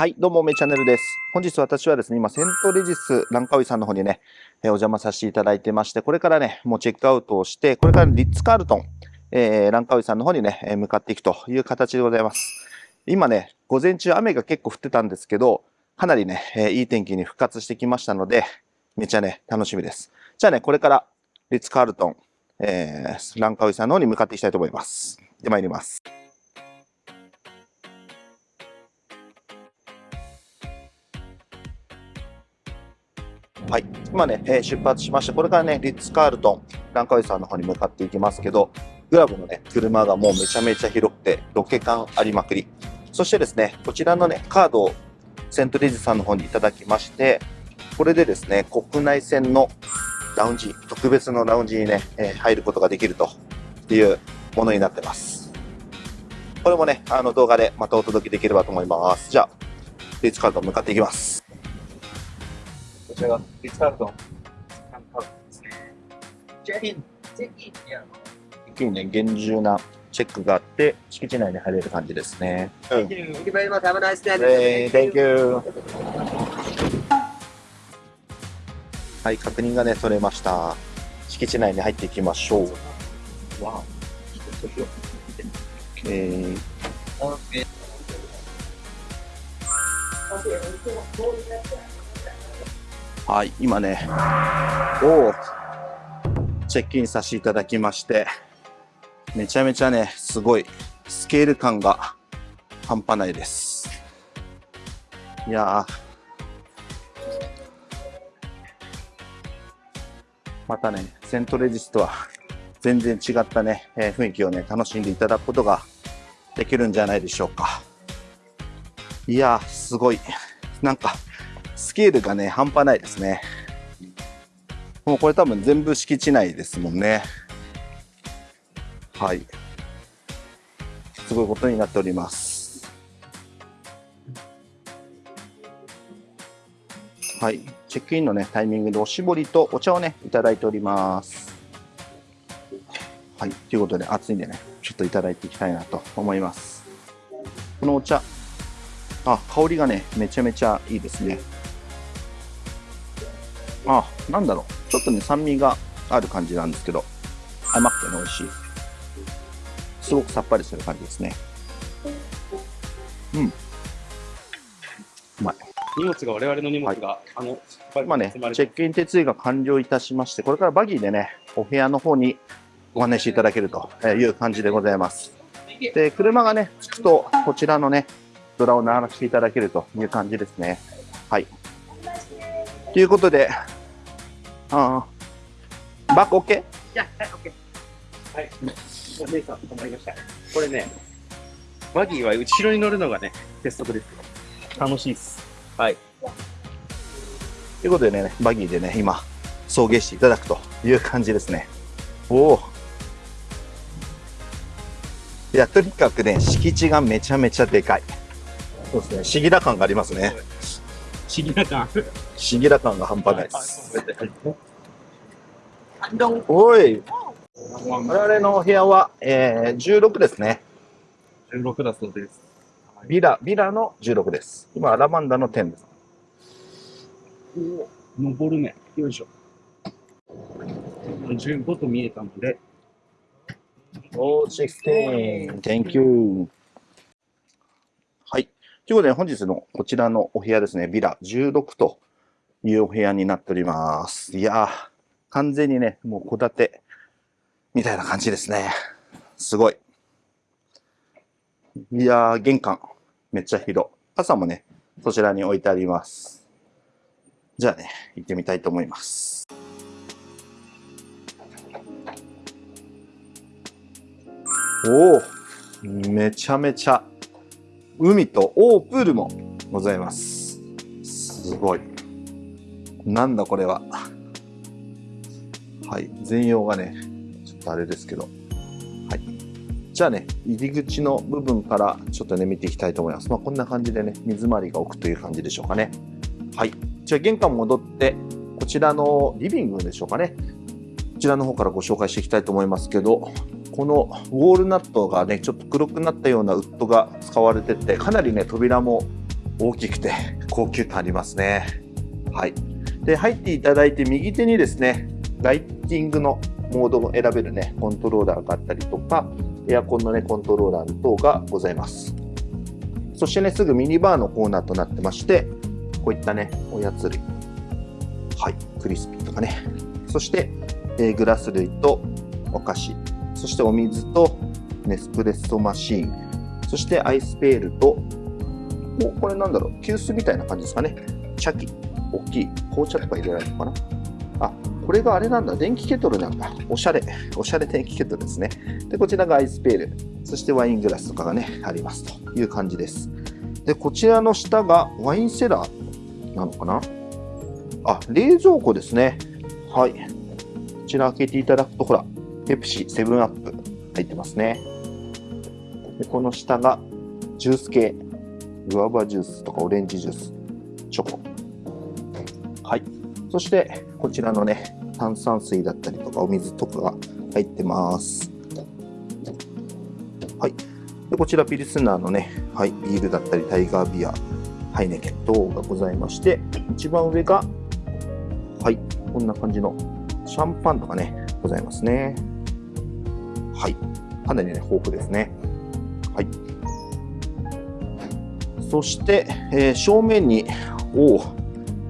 はい、どうも、めチャンネルです。本日私はですね、今、セントレジスランカウイさんの方にね、えー、お邪魔させていただいてまして、これからね、もうチェックアウトをして、これからリッツ・カールトン、えー、ランカウイさんの方にね、え向かっていくという形でございます。今ね、午前中雨が結構降ってたんですけど、かなりね、え、いい天気に復活してきましたので、めちゃね、楽しみです。じゃあね、これからリッツ・カールトン、えー、ランカウイさんの方に向かっていきたいと思います。で、参ります。はい。今ね、えー、出発しまして、これからね、リッツ・カールトン、ランカウイさんの方に向かっていきますけど、グラブのね、車がもうめちゃめちゃ広くて、ロケ感ありまくり。そしてですね、こちらのね、カードをセントレジさんの方にいただきまして、これでですね、国内線のラウンジ、特別のラウンジにね、えー、入ることができるというものになってます。これもね、あの動画でまたお届けできればと思います。じゃあ、リッツカールトン向かっていきます。ちらがリッツ・カールトン、ですね。チェックイン、チェックイン。一気にね、厳重なチェックがあって、敷地内に入れる感じですね。はい、確認がね、取れました。敷地内に入っていきましょう。わお。はい、今ね、おチェックインさせていただきまして、めちゃめちゃね、すごい、スケール感が半端ないです。いやまたね、セントレジスとは全然違ったね、えー、雰囲気をね、楽しんでいただくことができるんじゃないでしょうか。いやすごい。なんか、スケールがね、半端ないですね。もうこれ多分全部敷地内ですもんね。はい。すごいことになっております。はい。チェックインのね、タイミングでおしぼりとお茶をね、いただいております。はい。ということで、暑いんでね、ちょっといただいていきたいなと思います。このお茶、あ、香りがね、めちゃめちゃいいですね。あ、なんだろう。ちょっとね、酸味がある感じなんですけど、甘くてね、美味しい。すごくさっぱりする感じですね。うん。うまい。荷物が、我々の荷物が、はい、あの、今ね、チェックイン手続きが完了いたしまして、これからバギーでね、お部屋の方にご案内していただけるという感じでございます。で、車がね、着くと、こちらのね、ドラを鳴らしていただけるという感じですね。はい。ということで、ああ、バック OK? いや、はい、OK。はい。お姉さん、止まりました。これね、バギーは後ろに乗るのがね、鉄則です。楽しいっす。はい。ということでね、バギーでね、今、送迎していただくという感じですね。おお。いや、とにかくね、敷地がめちゃめちゃでかい。そうですね、不思議な感がありますね。不思議な感。不思議な感が半端ないです。おい。我々のお部屋は、えー、16ですね。16だそうです。ビラ、ビラの16です。今、アラマンダの10です。お登るね。よいしょ。15と見えたので。おー、16。Thank you. ということで、本日のこちらのお部屋ですね、ビラ16というお部屋になっております。いやー、完全にね、もう戸建てみたいな感じですね。すごい。いやー、玄関、めっちゃ広。傘もね、そちらに置いてあります。じゃあね、行ってみたいと思います。おおめちゃめちゃ海と大プールもございます。すごい。なんだこれは。はい。全容がね、ちょっとあれですけど。はい。じゃあね、入り口の部分からちょっとね、見ていきたいと思います。まあ、こんな感じでね、水回りが置くという感じでしょうかね。はい。じゃあ玄関戻って、こちらのリビングでしょうかね。こちらの方からご紹介していきたいと思いますけど、このウォールナットがね、ちょっと黒くなったようなウッドが使われてて、かなりね、扉も大きくて 高級感ありますね。はい。で、入っていただいて右手にですね、ライティングのモードを選べるね、コントローラーがあったりとか、エアコンのね、コントローラー等がございます。そしてね、すぐミニバーのコーナーとなってまして、こういったね、おやつ類。はい、クリスピーとかね。そして、えー、グラス類とお菓子。そしてお水とネスプレッソマシーン。そしてアイスペールと、お、これなんだろう、急須みたいな感じですかね。茶器。大きい。紅茶とか入れられるのかな？あ、これがあれなんだ。電気ケトルなんだ。おしゃれ。おしゃれ電気ケトルですね。で、こちらがアイスペール。そしてワイングラスとかがね、ありますという感じです。で、こちらの下がワインセラーなのかな？あ、冷蔵庫ですね。はい。こちら開けていただくと、ほら、ペプシ、セブンアップ入ってますね。で、この下がジュース系。グアバジュースとかオレンジジュース、チョコ。はい。そして、こちらのね、炭酸水だったりとかお水とかが入ってます。はい。でこちらピルスナーのね、はい、ビールだったりタイガービア、ハイネケン等がございまして、一番上が、はい、こんな感じのシャンパンとかね、ございますね。はい。かなりね、豊富ですね。はい。そして、えー、正面に、お、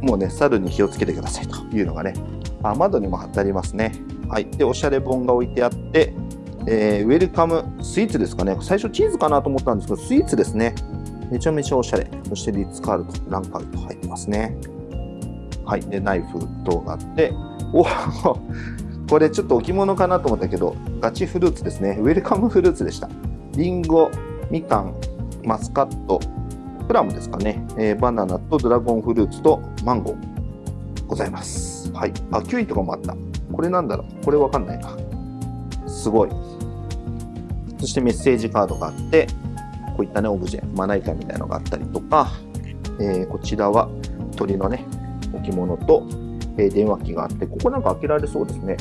もうね、猿に気をつけてくださいというのがね、あ窓にも貼ってありますね。はい。で、おしゃれ本が置いてあって、えー、ウェルカムスイーツですかね。最初チーズかなと思ったんですけど、スイーツですね。めちゃめちゃおしゃれ。そしてリッツカールト、ランカールト入ってますね。はい。で、ナイフ等があって、おこれちょっと置物かなと思ったけど、ガチフルーツですね。ウェルカムフルーツでした。リンゴ、みかん、マスカット、プラムですかね。えー、バナナとドラゴンフルーツとマンゴーございます。はい。あ、キウイとかもあった。これなんだろう？これわかんないな。すごい。そしてメッセージカードがあって、こういったね、オブジェ、まな板みたいなのがあったりとか、えー、こちらは鳥のね、置物と、え、電話機があって、ここなんか開けられそうですね。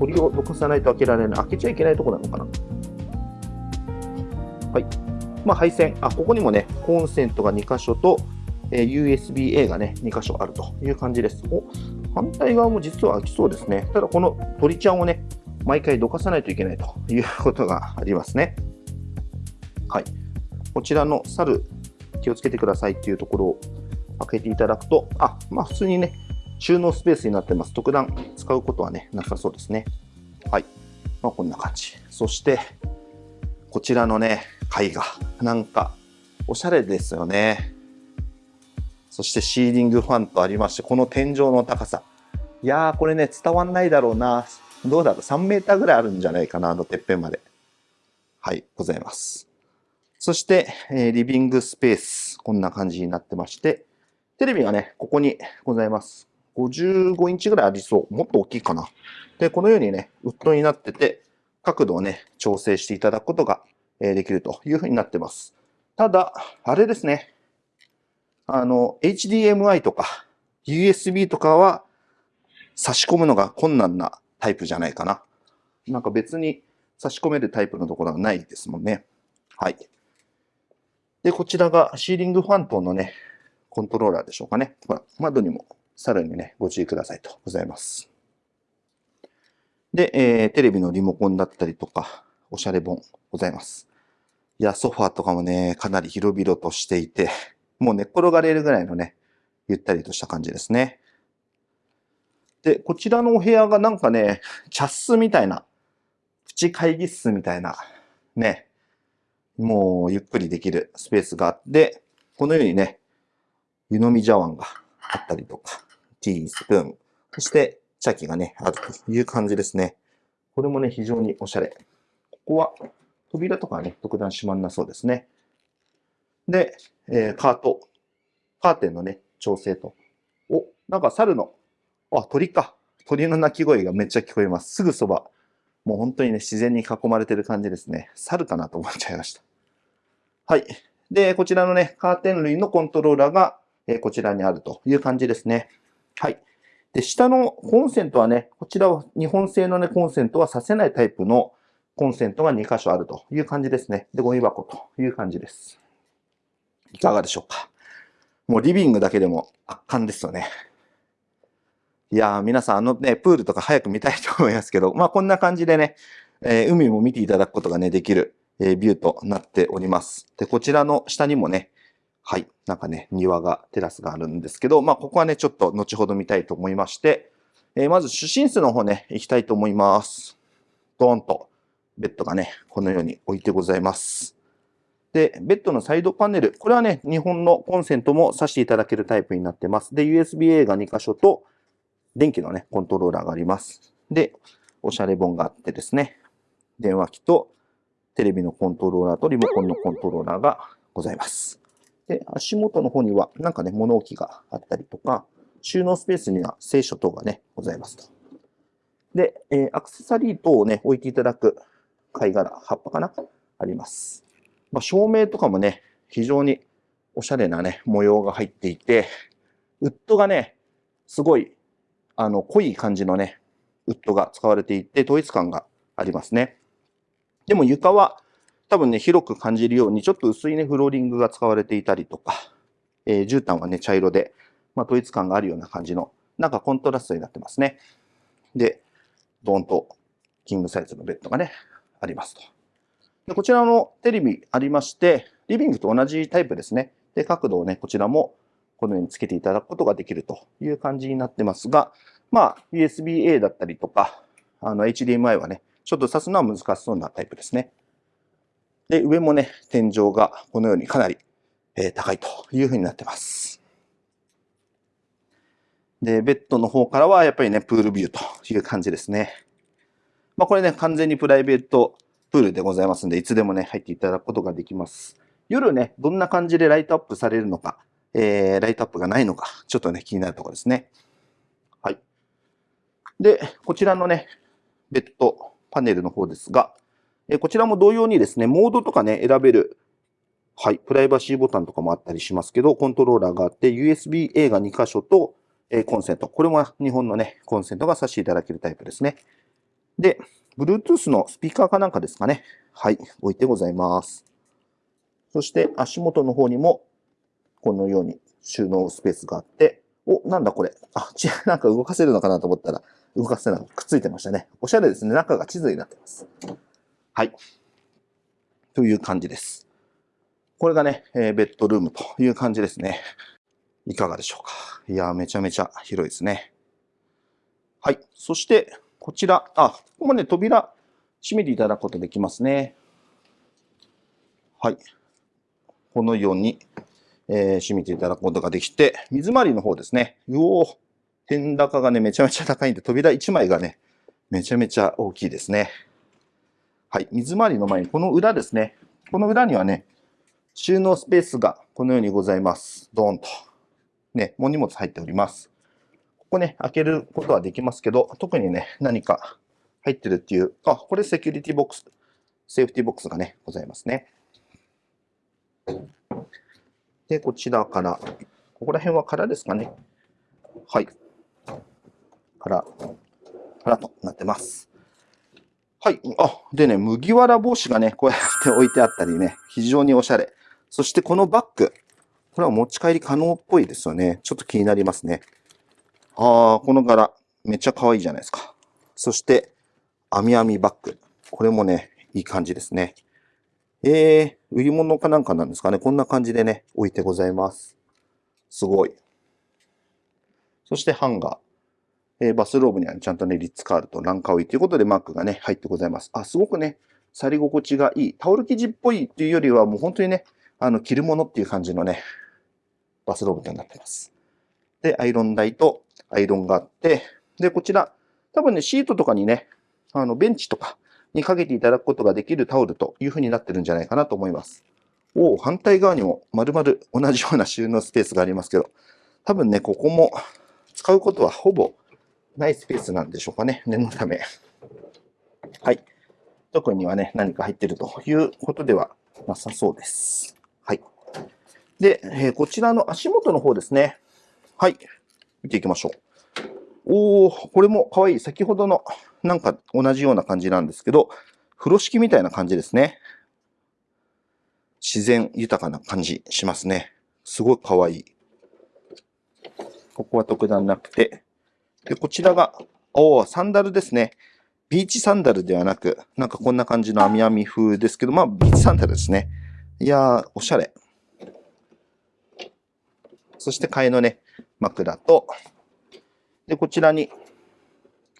鳥をどかさないと開けられない。開けちゃいけないとこなのかな。はい。まあ、配線。あ、ここにもね、コンセントが2箇所と、え、USB-A がね、2箇所あるという感じです。お、反対側も実は開きそうですね。ただこの鳥ちゃんをね、毎回どかさないといけないということがありますね。はい。こちらの猿、気をつけてくださいっていうところを開けていただくと、あ、まあ普通にね、収納スペースになってます。特段使うことはね、なさそうですね。はい。まあこんな感じ。そして、こちらのね、絵画。なんか、おしゃれですよね。そしてシーリングファンとありまして、この天井の高さ。いやー、これね、伝わんないだろうな。どうだろう ?3 メーターぐらいあるんじゃないかな、あのてっぺんまで。はい、ございます。そして、えー、リビングスペース。こんな感じになってまして、テレビがね、ここにございます。55インチぐらいありそう。もっと大きいかな。で、このようにね、ウッドになってて、角度をね、調整していただくことができるというふうになってます。ただ、あれですね。あの、HDMI とか USB とかは差し込むのが困難なタイプじゃないかな。なんか別に差し込めるタイプのところがないですもんね。はい。で、こちらがシーリングファントのね、コントローラーでしょうかね。ほら、窓にもさらにね、ご注意くださいとございます。で、えー、テレビのリモコンだったりとか、おしゃれ本ございます。いや、ソファーとかもね、かなり広々としていて、もう寝っ転がれるぐらいのね、ゆったりとした感じですね。で、こちらのお部屋がなんかね、茶室みたいな、プチ会議室みたいな、ね、もうゆっくりできるスペースがあって、このようにね、湯飲み茶碗があったりとか、ティースプーン、そして茶器がね、あるという感じですね。これもね、非常におしゃれ。ここは扉とかね、特段閉まんなそうですね。で、えー、カート、カーテンのね、調整と。お、なんか猿の、あ、鳥か。鳥の鳴き声がめっちゃ聞こえます。すぐそば。もう本当にね、自然に囲まれてる感じですね。猿かなと思っちゃいました。はい。で、こちらのね、カーテン類のコントローラーが、えー、こちらにあるという感じですね。はい。で、下のコンセントはね、こちらは日本製のね、コンセントはさせないタイプのコンセントが2箇所あるという感じですね。で、ゴミ箱という感じです。いかがでしょうか。もうリビングだけでも圧巻ですよね。いやー、皆さんあのね、プールとか早く見たいと思いますけど、まあこんな感じでね、えー、海も見ていただくことがね、できる、えー、ビューとなっております。で、こちらの下にもね、はい、なんかね、庭が、テラスがあるんですけど、まあここはね、ちょっと後ほど見たいと思いまして、えー、まず主寝室の方ね、行きたいと思います。ドーンと、ベッドがね、このように置いてございます。で、ベッドのサイドパネル。これはね、日本のコンセントも挿していただけるタイプになってます。で、USB-A が2箇所と、電気のね、コントローラーがあります。で、おしゃれ本があってですね、電話機とテレビのコントローラーとリモコンのコントローラーがございます。で、足元の方にはなんかね、物置があったりとか、収納スペースには聖書等がね、ございますと。で、えー、アクセサリー等をね、置いていただく貝殻、葉っぱかなあります。まあ、照明とかもね、非常におしゃれなね、模様が入っていて、ウッドがね、すごい、あの、濃い感じのね、ウッドが使われていて、統一感がありますね。でも床は多分ね、広く感じるように、ちょっと薄いね、フローリングが使われていたりとか、えー、絨毯はね、茶色で、まあ、統一感があるような感じの、なんかコントラストになってますね。で、ドーンとキングサイズのベッドがね、ありますと。でこちらのテレビありまして、リビングと同じタイプですね。で、角度をね、こちらもこのようにつけていただくことができるという感じになってますが、まあ、USB-A だったりとか、あの、HDMI はね、ちょっと挿すのは難しそうなタイプですね。で、上もね、天井がこのようにかなり、え、高いというふうになってます。で、ベッドの方からはやっぱりね、プールビューという感じですね。まあ、これね、完全にプライベートプールでございますんで、いつでもね、入っていただくことができます。夜ね、どんな感じでライトアップされるのか、えー、ライトアップがないのか、ちょっとね、気になるところですね。はい。で、こちらのね、ベッドパネルの方ですが、え、こちらも同様にですね、モードとかね、選べる、はい、プライバシーボタンとかもあったりしますけど、コントローラーがあって、USB-A が2箇所と、え、コンセント。これも日本のね、コンセントが挿していただけるタイプですね。で、Bluetooth のスピーカーかなんかですかね。はい、置いてございます。そして足元の方にも、このように収納スペースがあって、お、なんだこれ。あ、ち、なんか動かせるのかなと思ったら、動かせない。くっついてましたね。おしゃれですね。中が地図になってます。はい。という感じです。これがね、えー、ベッドルームという感じですね。いかがでしょうか。いやめちゃめちゃ広いですね。はい。そして、こちら、あ、ここもね、扉閉めていただくことできますね。はい。このように、えー、閉めていただくことができて、水回りの方ですね。うお天高がね、めちゃめちゃ高いんで、扉1枚がね、めちゃめちゃ大きいですね。はい。水回りの前に、この裏ですね。この裏にはね、収納スペースがこのようにございます。ドーンと。ね、もう荷物入っております。ここね、開けることはできますけど、特にね、何か入ってるっていう、あ、これセキュリティボックス、セーフティボックスがね、ございますね。で、こちらから、ここら辺は空ですかね。はい。空、空となってます。はい。あ、でね、麦わら帽子がね、こうやって置いてあったりね、非常におしゃれ。そしてこのバッグ。これは持ち帰り可能っぽいですよね。ちょっと気になりますね。ああ、この柄、めっちゃ可愛いじゃないですか。そして、網網バッグ。これもね、いい感じですね。えー、売り物かなんかなんですかね。こんな感じでね、置いてございます。すごい。そしてハンガー。えー、バスローブにはちゃんとね、リッツカールとランカウイということでマークがね、入ってございます。あ、すごくね、触り心地がいい。タオル生地っぽいっていうよりは、もう本当にね、あの、着るものっていう感じのね、バスローブとなってます。で、アイロン台とアイロンがあって、で、こちら、多分ね、シートとかにね、あの、ベンチとかにかけていただくことができるタオルという風になってるんじゃないかなと思います。お反対側にも丸々同じような収納スペースがありますけど、多分ね、ここも使うことはほぼないスペースなんでしょうかね、念のため。はい。特にはね、何か入ってるということではなさそうです。はい。で、えー、こちらの足元の方ですね。はい。見ていきましょう。おお、これも可愛い。先ほどのなんか同じような感じなんですけど、風呂敷みたいな感じですね。自然豊かな感じしますね。すごい可愛い。ここは特段なくて。で、こちらが、おお、サンダルですね。ビーチサンダルではなく、なんかこんな感じの網網風ですけど、まあ、ビーチサンダルですね。いやー、おしゃれ。そして替えのね、枕と、で、こちらに、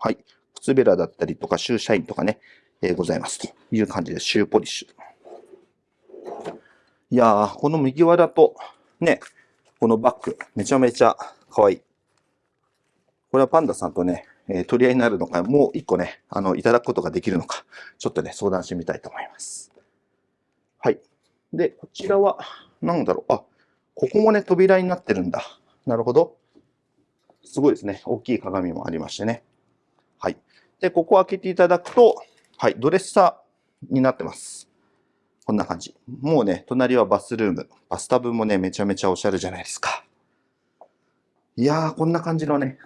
はい、靴べらだったりとか、シューシャインとかね、えー、ございますという感じです。シューポリッシュ。いやー、この右輪だと、ね、このバッグ、めちゃめちゃ可愛い。これはパンダさんとね、えー、取り合いになるのか、もう一個ね、あの、いただくことができるのか、ちょっとね、相談してみたいと思います。はい。で、こちらは、なんだろう、あ、ここもね、扉になってるんだ。なるほど。すごいですね。大きい鏡もありましてね。はい。で、ここ開けていただくと、はい、ドレッサーになってます。こんな感じ。もうね、隣はバスルーム。バスタブもね、めちゃめちゃおしゃれじゃないですか。いやー、こんな感じのね、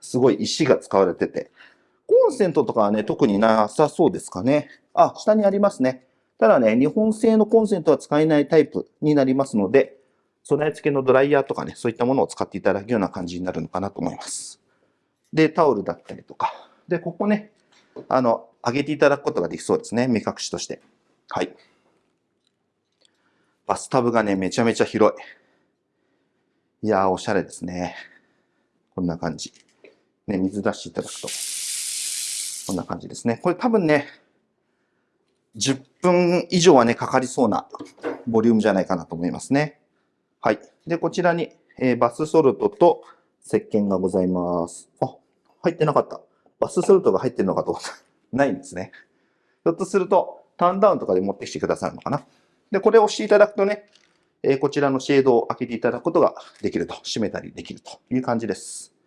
すごい石が使われてて、コンセントとかはね、特になさそうですかね。あ、下にありますね。ただね、日本製のコンセントは使えないタイプになりますので、備え付けのドライヤーとかね、そういったものを使っていただくような感じになるのかなと思います。で、タオルだったりとか。で、ここね、あの、上げていただくことができそうですね。目隠しとして。はい。バスタブがね、めちゃめちゃ広い。いやー、おしゃれですね。こんな感じ。ね、水出していただくと。こんな感じですね。これ多分ね、10分以上はね、かかりそうなボリュームじゃないかなと思いますね。はい。で、こちらに、えー、バスソルトと石鹸がございます。あ、入ってなかった。バスソルトが入ってるのかと思った。ないんですね。ひょっとすると、ターンダウンとかで持ってきてくださるのかな。で、これを押していただくとね、えー、こちらのシェードを開けていただくことができると。閉めたりできるという感じです。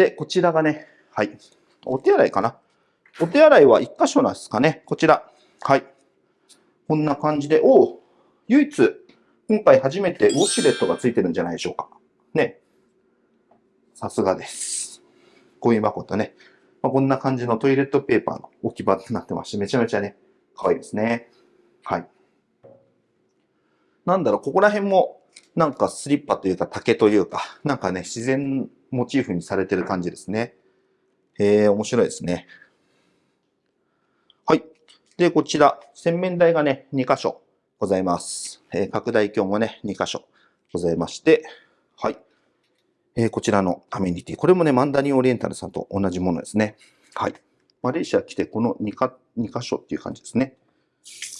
で、こちらがね、はい。お手洗いかな。お手洗いは1箇所なんですかね。こちら。はい。こんな感じで、おお唯一、今回初めてウォシュレットがついてるんじゃないでしょうか。ね。さすがです。ゴミ箱とね、まあ、こんな感じのトイレットペーパーの置き場になってまして、めちゃめちゃね、可愛いですね。はい。なんだろう、ここら辺も、なんかスリッパというか竹というか、なんかね、自然モチーフにされてる感じですね。えー、面白いですね。はい。で、こちら、洗面台がね、2箇所ございます。えー、拡大鏡もね、2箇所ございまして、はい。えー、こちらのアメニティ。これもね、マンダリンオリエンタルさんと同じものですね。はい。マレーシア来て、この 2, か2箇所っていう感じですね。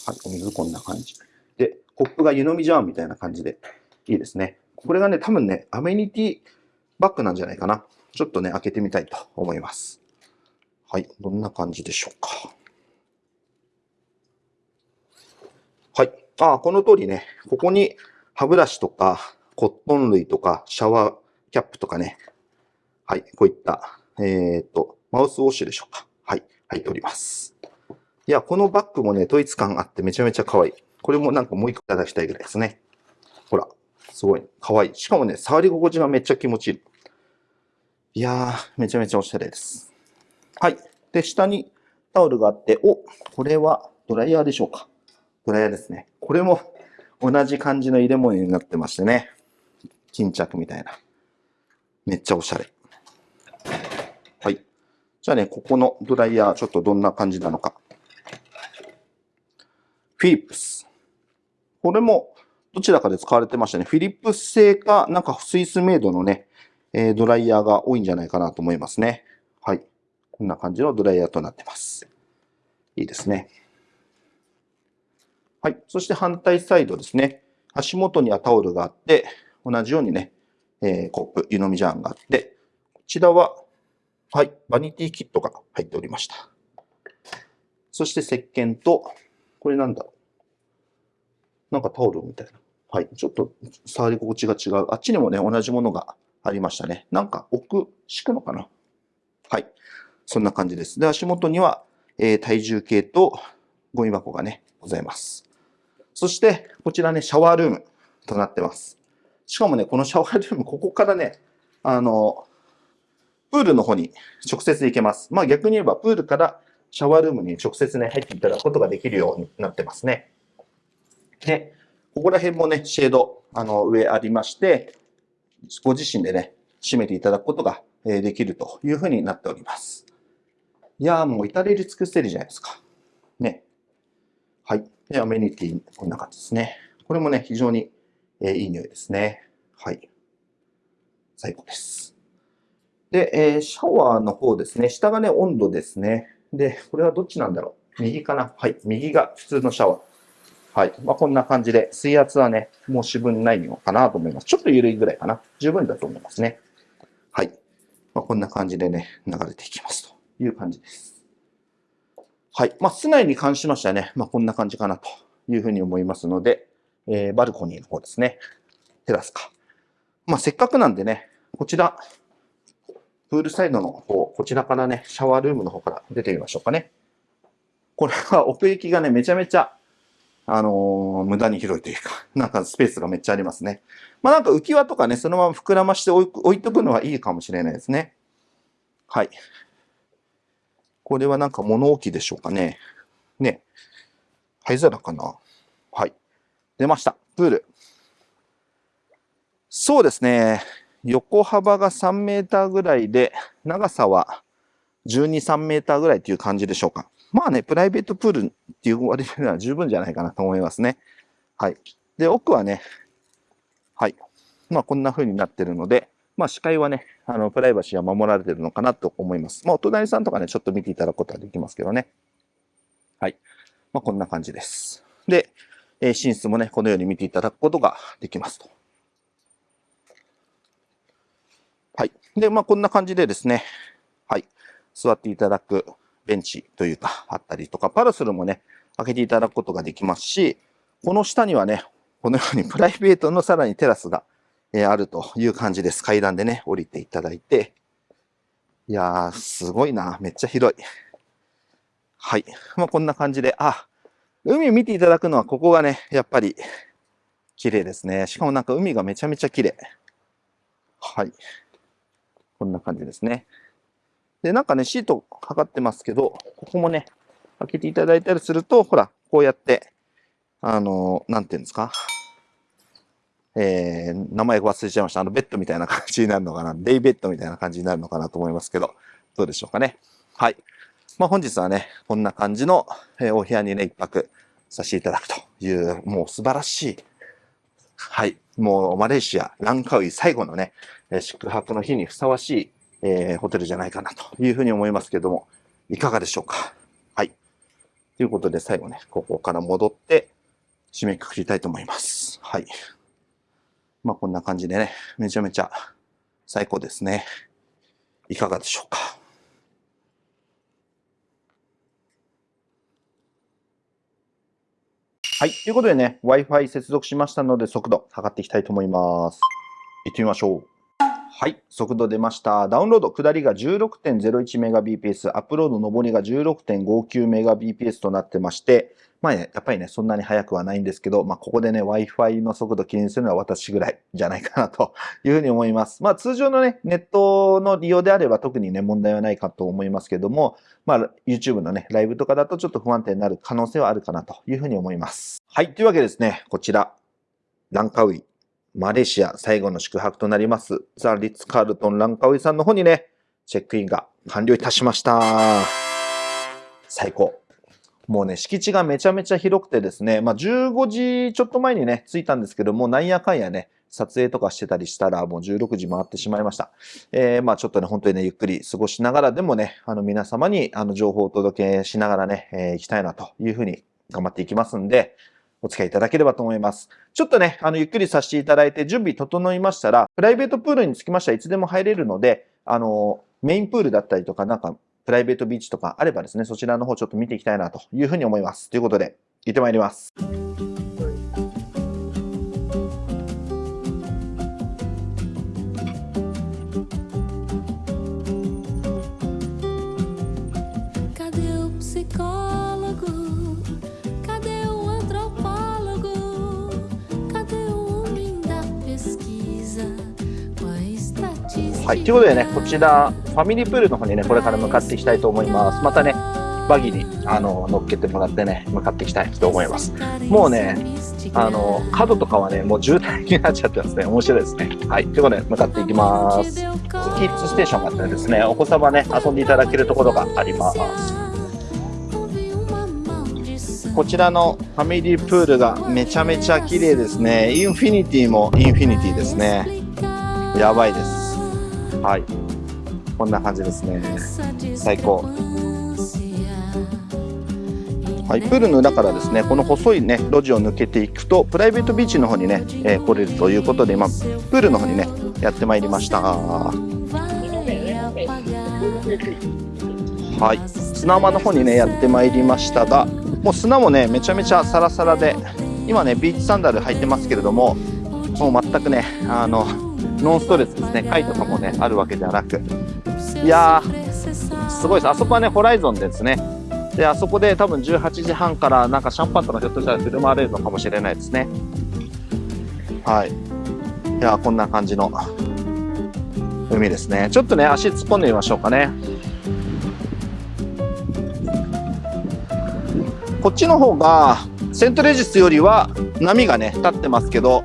はい。お水こんな感じ。で、コップが湯飲みジャーみたいな感じで、いいですね。これがね、多分ね、アメニティバッグなんじゃないかな。ちょっとね、開けてみたいと思います。はい。どんな感じでしょうか。はい。ああ、この通りね、ここに歯ブラシとか、コットン類とか、シャワーキャップとかね。はい。こういった、えっ、と、マウスウォッシュでしょうか。はい。入っております。いや、このバッグもね、統一感あってめちゃめちゃ可愛い。これもなんかもう一個いただきたいぐらいですね。ほら。すごい。可愛い。しかもね、触り心地がめっちゃ気持ちいい。いやー、めちゃめちゃおしゃれです。はい。で、下にタオルがあって、お、これはドライヤーでしょうか。ドライヤーですね。これも同じ感じの入れ物になってましてね。巾着みたいな。めっちゃおしゃれ。はい。じゃあね、ここのドライヤー、ちょっとどんな感じなのか。フィリップス。これもどちらかで使われてましたね。フィリップス製か、なんかスイスメイドのね、えー、ドライヤーが多いんじゃないかなと思いますね。はい。こんな感じのドライヤーとなってます。いいですね。はい。そして反対サイドですね。足元にはタオルがあって、同じようにね、えー、コップ、湯飲みジャーンがあって、こちらは、はい、バニティキットが入っておりました。そして石鹸と、これなんだろう。なんかタオルみたいな。はい。ちょっと触り心地が違う。あっちにもね、同じものがありましたね。なんか置く、敷くのかな？はい。そんな感じです。で、足元には、えー、体重計とゴミ箱がね、ございます。そして、こちらね、シャワールームとなってます。しかもね、このシャワールーム、ここからね、あの、プールの方に直接行けます。まあ逆に言えば、プールからシャワールームに直接ね、入っていただくことができるようになってますね。で、ここら辺もね、シェード、あの、上ありまして、ご自身でね、締めていただくことができるというふうになっております。いやーもう至れり尽くせるじゃないですか。ね。はい。で、アメニティ、こんな感じですね。これもね、非常に、えいい匂いですね。はい。最高です。で、えシャワーの方ですね。下がね、温度ですね。で、これはどっちなんだろう右かなはい。右が普通のシャワー。はい。まあ、こんな感じで、水圧はね、もう四分ないのかなと思います。ちょっと緩いぐらいかな。十分だと思いますね。はい。まあ、こんな感じでね、流れていきますという感じです。はい。まあ、室内に関しましてはね、まあ、こんな感じかなというふうに思いますので、えーバルコニーの方ですね。テラスか。まあ、せっかくなんでね、こちら、プールサイドの方、こちらからね、シャワールームの方から出てみましょうかね。これは奥行きがね、めちゃめちゃ、あのー無駄に広いというか、なんかスペースがめっちゃありますね。まあなんか浮き輪とかね、そのまま膨らまして置いとくのはいいかもしれないですね。はい。これはなんか物置でしょうかね。ね。灰皿かなはい。出ました。プール。そうですね。横幅が3メーターぐらいで、長さは12、3メーターぐらいっていう感じでしょうか。まあね、プライベートプールっていう割には十分じゃないかなと思いますね。はい。で、奥はね、はい。まあ、こんな風になってるので、まあ、視界はね、あの、プライバシーは守られてるのかなと思います。まあ、お隣さんとかね、ちょっと見ていただくことはできますけどね。はい。まあ、こんな感じです。で、えー寝室もね、このように見ていただくことができますと。はい。で、まあ、こんな感じでですね、はい。座っていただくベンチというか、あったりとか、パラソルもね、開けていただくことができますし、この下にはね、このように プライベートのさらにテラスが、えあるという感じです。階段でね、降りていただいて。いやー、すごいな。めっちゃ広い。はい。まあ、こんな感じで、あ、海見ていただくのはここがね、やっぱり綺麗ですね。しかもなんか海がめちゃめちゃ綺麗。はい。こんな感じですね。で、なんかね、シートかかってますけど、ここもね、開けていただいたりすると、ほら、こうやって、あの、なんていうんですか？えー、名前忘れちゃいました。あの、ベッドみたいな感じになるのかな？デイベッドみたいな感じになるのかなと思いますけど、どうでしょうかね？はい。まあ、本日はね、こんな感じの、えーお部屋にね、一泊させていただくという、もう素晴らしい、はい。もう、マレーシア、ランカウイ最後のね、宿泊の日にふさわしい、えーホテルじゃないかなというふうに思いますけども、いかがでしょうか？はい。ということで、最後ね、ここから戻って、締めくくりたいと思います。はい。まあ、こんな感じでね、めちゃめちゃ最高ですね。いかがでしょうか？はい。ということでね、Wi-Fi 接続しましたので、速度測っていきたいと思います。行ってみましょう。はい。速度出ました。ダウンロード、下りが 16.01Mbps、アップロード、上りが 16.59Mbps となってまして、まあね、やっぱりね、そんなに速くはないんですけど、まあ、ここでね、Wi-Fi の速度気にするのは私ぐらいじゃないかなと いうふうに思います。まあ、通常のね、ネットの利用であれば特にね、問題はないかと思いますけども、まあ、YouTube のね、ライブとかだとちょっと不安定になる可能性はあるかなというふうに思います。はい。というわけでですね、こちら、ランカウイ、マレーシア最後の宿泊となります、ザ・リッツ・カールトン・ランカウイさんの方にね、チェックインが完了いたしました。最高。もうね、敷地がめちゃめちゃ広くてですね、まあ、15時ちょっと前にね、着いたんですけども、なんやかんやね、撮影とかしてたりしたら、もう16時回ってしまいました。えーまあちょっとね、本当にね、ゆっくり過ごしながらでもね、あの皆様にあの情報をお届けしながらね、えー行きたいなというふうに頑張っていきますんで、お付き合いいただければと思います。ちょっとね、あの、ゆっくりさせていただいて、準備整いましたら、プライベートプールにつきましてはいつでも入れるので、あの、メインプールだったりとか、なんか、プライベートビーチとかあればですね、そちらの方ちょっと見ていきたいなというふうに思います。ということで、行ってまいります。はい。ということでね、こちら、ファミリープールの方にね、これから向かっていきたいと思います。またね、バギーにあの乗っけてもらってね向かっていきたいと思います。もうねあの角とかはねもう渋滞になっちゃってますね。面白いですね。はいということで向かっていきます。キッズステーションがあってですねお子様ね遊んでいただけるところがあります。こちらのファミリープールがめちゃめちゃ綺麗ですね。インフィニティもインフィニティですね。やばいです。はい。こんな感じですね。最高。はい、プールの裏からですねこの細いね路地を抜けていくとプライベートビーチの方にね、えー来れるということで今プールの方にねやってまいりました。はい。砂浜の方にねやってまいりましたがもう砂もねめちゃめちゃサラサラで今ねビーチサンダル履いてますけれどももう全くねあのノンストレスですね貝とかもねあるわけではなくいやーすごいですあそこはねホライゾンですねで、あそこで多分18時半からなんかシャンパンとかひょっとしたら振る舞われるのかもしれないですね。はい。いや、こんな感じの海ですね。ちょっとね、足突っ込んでみましょうかね。こっちの方が、セントレジスよりは波がね、立ってますけど、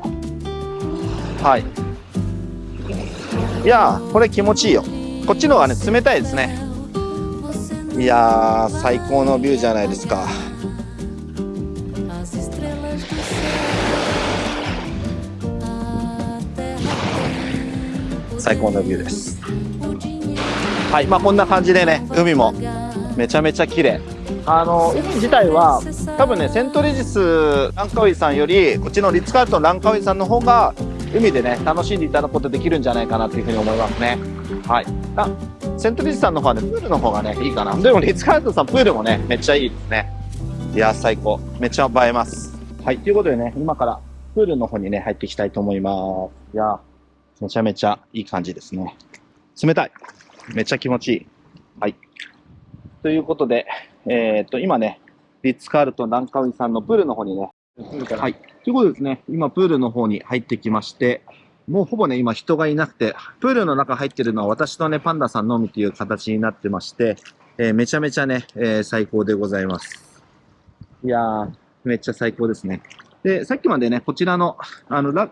はい。いや、これ気持ちいいよ。こっちの方がね、冷たいですね。いや最高のビューじゃないですか最高のビューですはいまあこんな感じでね海もめちゃめちゃ綺麗あの海自体は多分ねセントレジスランカウイさんよりこっちのリッツ・カールトンランカウイさんの方が海でね楽しんでいただくことできるんじゃないかなというふうに思いますねはいあセントリジさんの方はね、プールの方がね、いいかな。でも、リッツ・カールトンさん、プールもね、めっちゃいいですね。いや、最高。めっちゃ映えます。はい、ということでね、今からプールの方にね、入っていきたいと思います。いや、めちゃめちゃいい感じですね。冷たい。めっちゃ気持ちいい。はい。ということで、えーっと、今ね、リッツ・カールトン・ランカウイさんのプールの方にね、はい。ということでですね、今、プールの方に入ってきまして、もうほぼね、今人がいなくて、プールの中入ってるのは私とね、パンダさんのみという形になってまして、えーめちゃめちゃね、えー最高でございます。いやー、めっちゃ最高ですね。で、さっきまでね、こちらの、あの、ラ、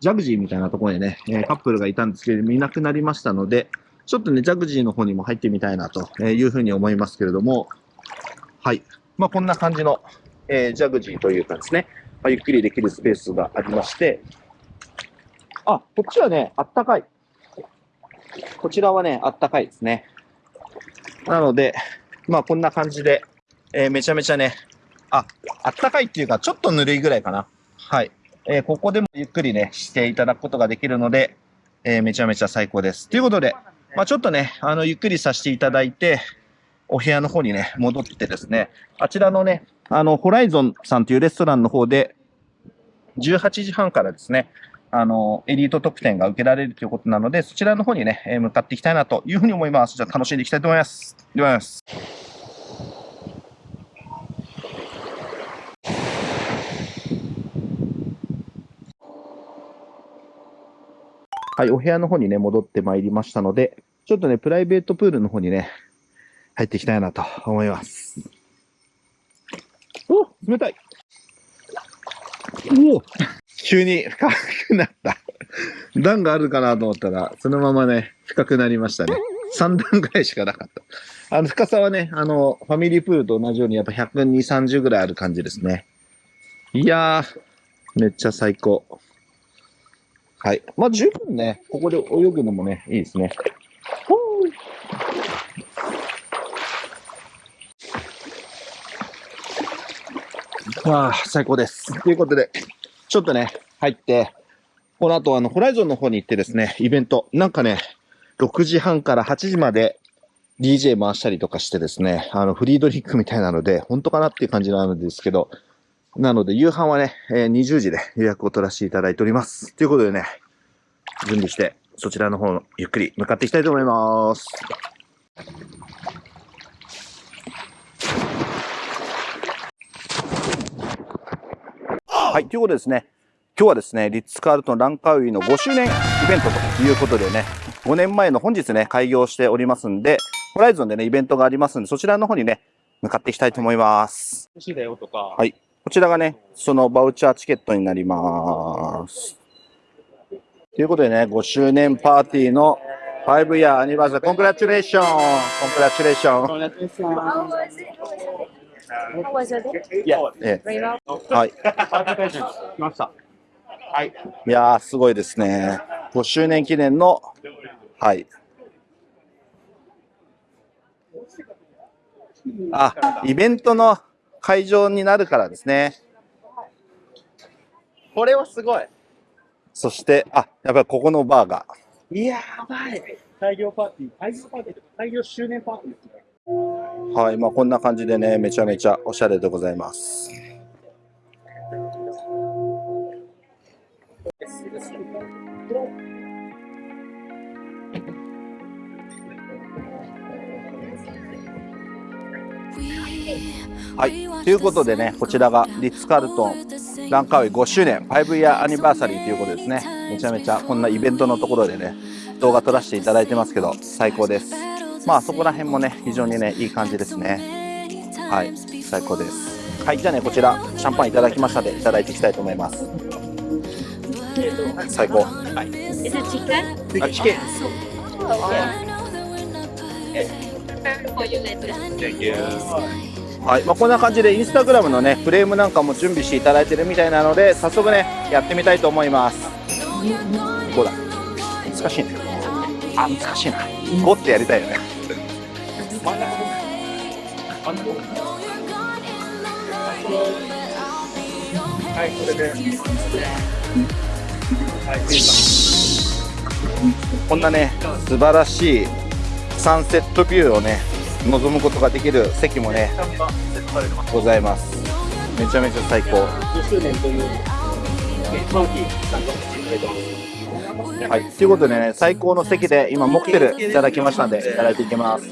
ジャグジーみたいなところにね、えーカップルがいたんですけれども、いなくなりましたので、ちょっとね、ジャグジーの方にも入ってみたいなというふうに思いますけれども、はい。まあ、こんな感じの、えジャグジーというかですね、まあ、ゆっくりできるスペースがありまして、あ、こっちはね、あったかい。こちらはね、あったかいですね。なので、まあこんな感じで、えーめちゃめちゃね、あ、あったかいっていうか、ちょっとぬるいぐらいかな。はい。えーここでもゆっくりね、していただくことができるので、えーめちゃめちゃ最高です。ということで、まあちょっとね、あの、ゆっくりさせていただいて、お部屋の方にね、戻ってですね、あちらのね、あの、ホライゾンさんというレストランの方で、18時半からですね、あの、エリート特典が受けられるということなので、そちらの方にね、え向かっていきたいなというふうに思います。じゃあ楽しんでいきたいと思います。いきます。はい、お部屋の方にね、戻ってまいりましたので、ちょっとね、プライベートプールの方にね、入っていきたいなと思います。お冷たいお急に深くなった。段があるかなと思ったら、そのままね、深くなりましたね。3段ぐらいしかなかった。あの、深さはね、あの、ファミリープールと同じように、やっぱ120、30ぐらいある感じですね。いやー、めっちゃ最高。はい。まあ、十分ね、ここで泳ぐのもね、いいですね。ほーわあ、最高です。ということで、ちょっとね、入って、この後、あの、ホライゾンの方に行ってですね、イベント、なんかね、6時半から8時まで DJ 回したりとかしてですね、あの、フリードリンクみたいなので、本当かなっていう感じなんですけど、なので、夕飯はね、えー20時で予約を取らせていただいております。ということでね、準備して、そちらの方、ゆっくり向かっていきたいと思います。はい、ということでですね、今日はですね、リッツ・カールトン・ランカウイの5周年イベントということでね、5年前の本日ね、開業しておりますんで、ホライゾンでね、イベントがありますので、そちらの方にね、向かっていきたいと思います。欲しいだよとか。はいこちらがね、そのバウチャーチケットになります。ということでね、5周年パーティーの5 year アニバーサリー、コングラチュレーションコングラチュレーション How was it? Well. えはい。ました。はい。いやー、すごいですね。5周年記念の、はい。あ、イベントの会場になるからですね。これはすごい。そして、あ、やっぱりここのバーが。いやばい。大量パーティー。大量パーティーとか大量周年パーティーですね。はい、まあこんな感じでね、めちゃめちゃおしゃれでございます。はい、ということでね、こちらがリッツ・カールトンランカウェイ5周年5 year アニバーサリーということですね。めちゃめちゃこんなイベントのところでね、動画撮らせていただいてますけど、最高です。まあそこら辺もね、非常にね、いい感じですね。はい、最高です。はい、じゃあね、こちら、シャンパンいただきましたので、いただいていきたいと思います。最高。It chicken? あ、チキン。はい、まあこんな感じで、インスタグラムのね、フレームなんかも準備していただいてるみたいなので、早速ね、やってみたいと思います。どうだ？難しいね。あ、難しいな。5ってやりたいよね。はい、これで。はい、こんなね、素晴らしいサンセットビューをね、望むことができる席もね、ございます。めちゃめちゃ最高。5周年という、パーティー参加していただいてます。はい、ということでね、最高の席で今、モクテルいただきましたんで、いただいていきます。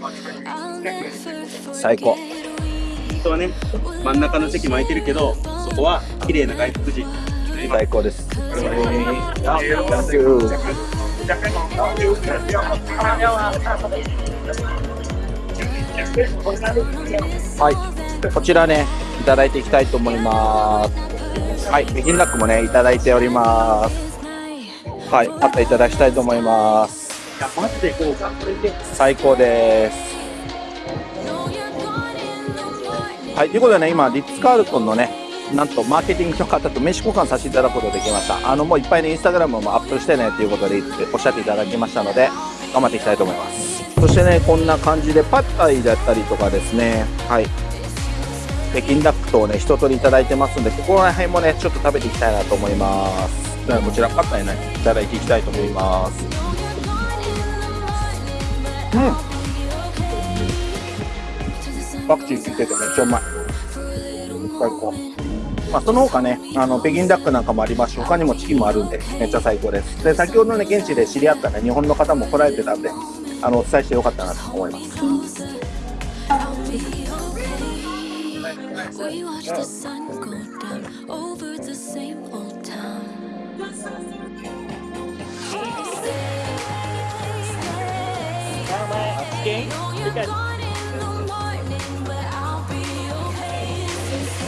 最高。本当はね、真ん中の席も空いてるけど、そこは綺麗な外国人。最高です。はい、こちらね、いただいていきたいと思います。はい、北京ダックもね、いただいております。はい、またいただきたいと思います。いや、マジでこう、最高です。はい、ということでね、今、リッツ・カールトンのね、なんとマーケティングの方と名刺交換させていただくことができました。あの、もういっぱいね、インスタグラムもアップしてねっていうことでおっしゃっていただきましたので、頑張っていきたいと思います。そしてね、こんな感じで、パッタイだったりとかですね、はい。北京ダックとをね、一通りいただいてますんで、ここら辺もね、ちょっと食べていきたいなと思います。ではこちら、パッタイね、いただいていきたいと思います。うん。パクチー効いててめっちゃうまい。最高。まあ、その他ね、あの、北京ダックなん。かもありますし、他にもチキンもあるん。で、めっちゃ最高です。で、先ほどね、現地で知り合ったね、日本の方も来られてたん。で、あの、お伝えしてよかったなと思います。We watch the sun go down over the same old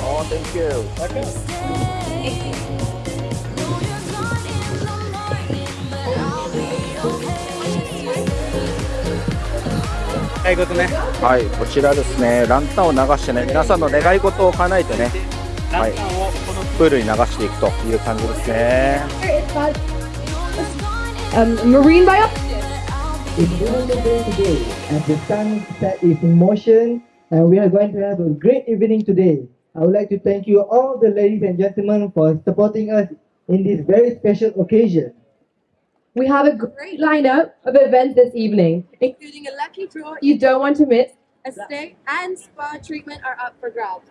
Oh, thank でね。はい、こちらですね。ランタンを流してね、皆さんの願い事を叶えてね。はいプールに流していくという感じですね。 um, marine bio. It's a beautiful day today, and the sunset is in motion, and we are going to have a great evening today. I would like to thank you all the ladies and gentlemen for supporting us in this very special occasion. We have a great lineup of events this evening, including a lucky draw you don't want to miss. A stay and spa treatment are up for grabs.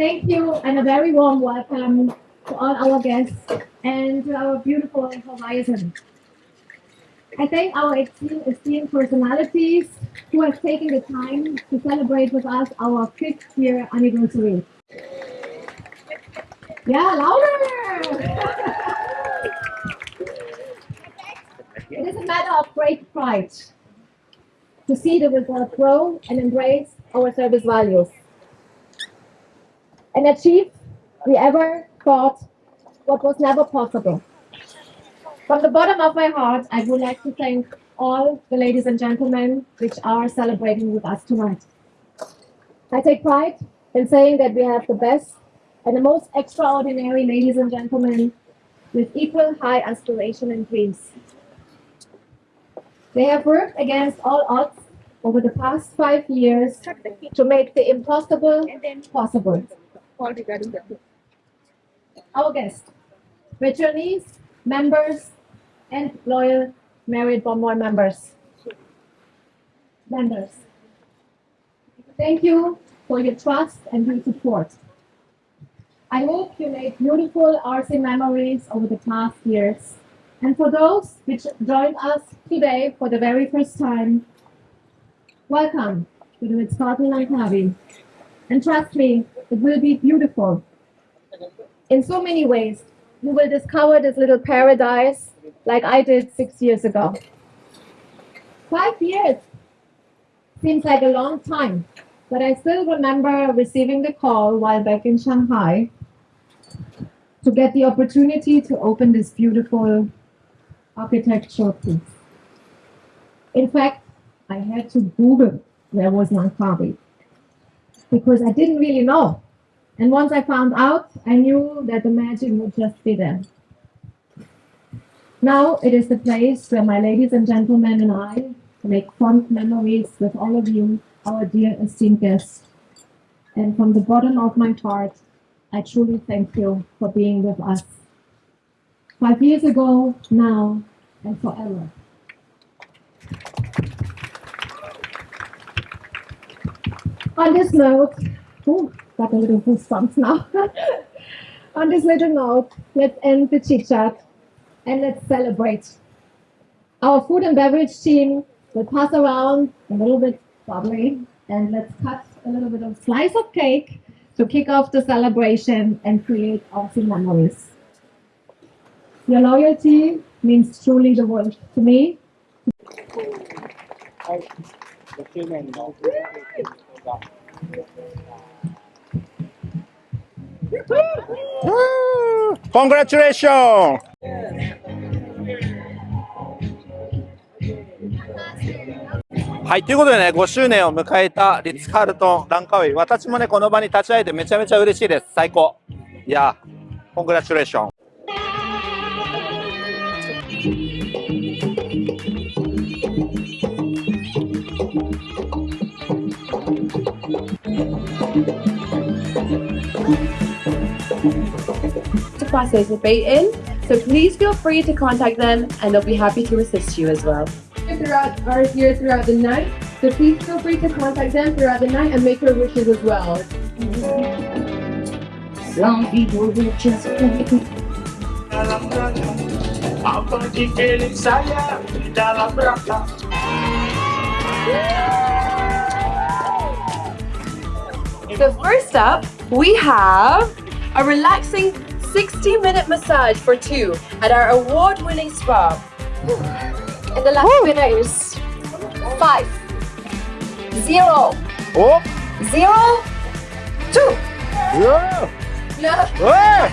Thank you and a very warm welcome to all our guests and to our beautiful Horizon. I thank our esteemed, personalities who have taken the time to celebrate with us our fifth year anniversary. Yeah, louder! it is a matter of great pride to see the result grow and embrace our service values and achieve we ever thought what was never possible. From the bottom of my heart, I would like to thank all the ladies and gentlemen which are celebrating with us tonight. I take pride in saying that we have the best and the most extraordinary ladies and gentlemen with equal high aspiration and dreams. They have worked against all odds over the past five years to make the impossible possible. Our guests, returnees, members, and loyal Marriott Bonmore members. Members, thank you for your trust and your support. I hope you made beautiful RC memories over the past years. And for those which joined us today for the very first time, welcome to the Ritz-Carlton Langkawi. And trust me, it will be beautiful. In so many ways, you will discover this little paradise like I did six years ago. Five years seems like a long time, but I still remember receiving the call while back in Shanghai to get the opportunity to open this beautiful architectural piece. In fact, I had to Google where was Langkawi because I didn't really know. And once I found out, I knew that the magic would just be there. Now it is the place where my ladies and gentlemen and I make fond memories with all of you, our dear esteemed guests. And from the bottom of my heart, I truly thank you for being with us. Five years ago, now, and forever. On this note, oh, got a little goosebumps now. On this little note, let's end the chit chat and let's celebrate. Our food and beverage team will pass around a little bit bubbly and let's cut a little bit of slice of cake to kick off the celebration and create awesome memories. Your loyalty means truly the world to me. コングラチュレーションはい、ということでね、5周年を迎えたリッツ・カールトン・ランカウェイ。私もね、この場に立ち会えてめちゃめちゃ嬉しいです。最高。いや、コングラチュレーション。To participate in. So please feel free to contact them and they'll be happy to assist you as well. throughout are here throughout the night. So please feel free to contact them throughout the night and make your wishes as well. Some people will just Apa So first up, we have a relaxing 60 minute massage for two at our award winning spa. And the last winner is five, zero, お zero, two. うわうわ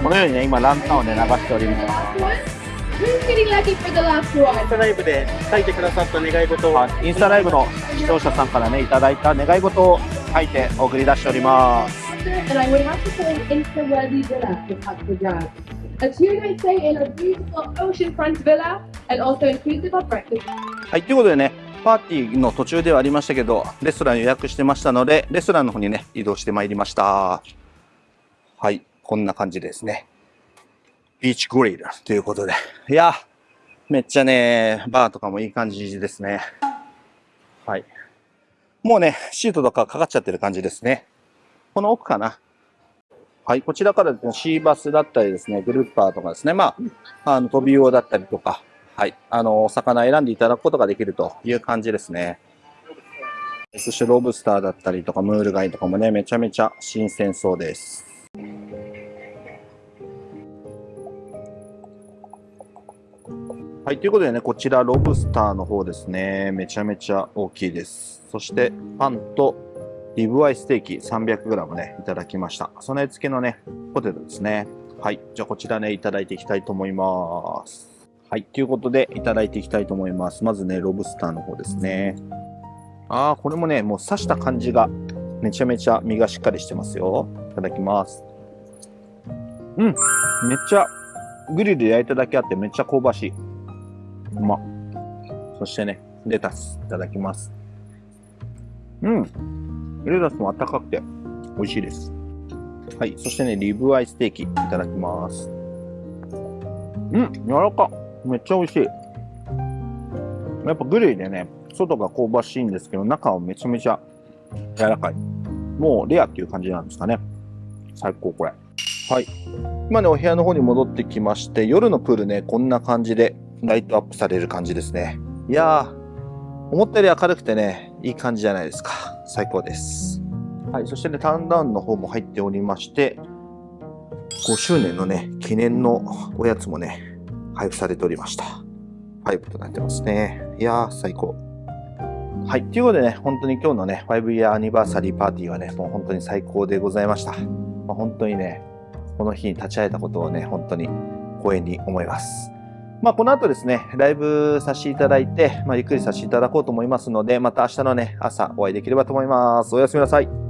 このようにね、今ランタンをね、流しております。Who's getting lucky for the last one? インスタライブで書いてくださった願い事をインスタライブの視聴者さんからね、いただいた願い事を書いて送り出しております。And I would have to say Insta Worthy Villa is up for grabs. A two night stay in a beautiful oceanfront villa and also inclusive of breakfast. はい、ということでね、パーティーの途中ではありましたけど、レストラン予約してましたので、レストランの方にね、移動してまいりました。はい、こんな感じですね。ビーチグリルということで。いや、めっちゃね、バーとかもいい感じですね。はい。もうね、シートとかかかっちゃってる感じですね。この奥かな。はい、こちらからですね、シーバスだったりですね、グルーパーとかですね、まあ、あの、飛び魚だったりとか、はい。あの、お魚選んでいただくことができるという感じですね。そしてロブスターだったりとか、ムール貝とかもね、めちゃめちゃ新鮮そうです。はい、ということでね、こちらロブスターの方ですね。めちゃめちゃ大きいです。そして、パンとリブアイステーキ 300g ね、いただきました。備え付けのね、ポテトですね。はい、じゃあこちらね、いただいていきたいと思います。はい、ということで、いただいていきたいと思います。まずね、ロブスターの方ですね。あー、これもね、もう刺した感じが、めちゃめちゃ身がしっかりしてますよ。いただきます。うん、めっちゃ、グリルで焼いただけあってめっちゃ香ばしい。うま。そしてね、レタスいただきます。うん。レタスもあったかくて美味しいです。はい。そしてね、リブアイステーキいただきます。うん、柔らか。めっちゃ美味しい。やっぱグリルでね、外が香ばしいんですけど、中はめちゃめちゃ柔らかい。もうレアっていう感じなんですかね。最高これ。はい。今ね、お部屋の方に戻ってきまして、夜のプールね、こんな感じでライトアップされる感じですね。いやー、思ったより明るくてね、いい感じじゃないですか。最高です。はい、そしてね、ターンダウンの方も入っておりまして、5周年のね、記念のおやつもね、配布されておりました。5となってますね。いやー、最高。はい。ということでね、本当に今日のね、5イヤーアニバーサリーパーティーはね、もう本当に最高でございました。まあ、本当にね、この日に立ち会えたことをね、本当に光栄に思います。まあ、この後ですね、ライブさせていただいて、まあ、ゆっくりさせていただこうと思いますので、また明日のね、朝お会いできればと思います。おやすみなさい。